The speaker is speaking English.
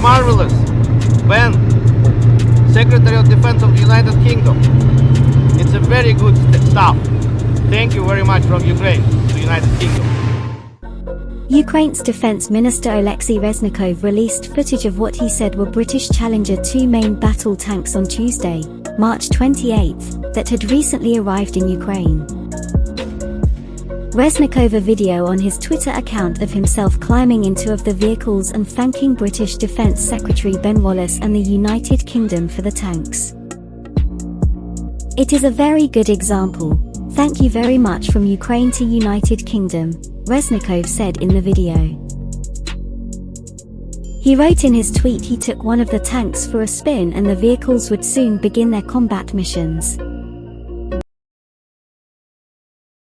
Marvelous. Ben, Secretary of Defense of the United Kingdom. It's a very good st- stuff. Thank you very much from Ukraine to United Kingdom. Ukraine's Defense Minister Oleksiy Reznikov released footage of what he said were British Challenger 2 main battle tanks on Tuesday, March 28, that had recently arrived in Ukraine. Reznikov a video on his Twitter account of himself climbing into of the vehicles and thanking British Defence Secretary Ben Wallace and the United Kingdom for the tanks. It is a very good example. Thank you very much from Ukraine to United Kingdom, Reznikov said in the video. He wrote in his tweet he took one of the tanks for a spin and the vehicles would soon begin their combat missions.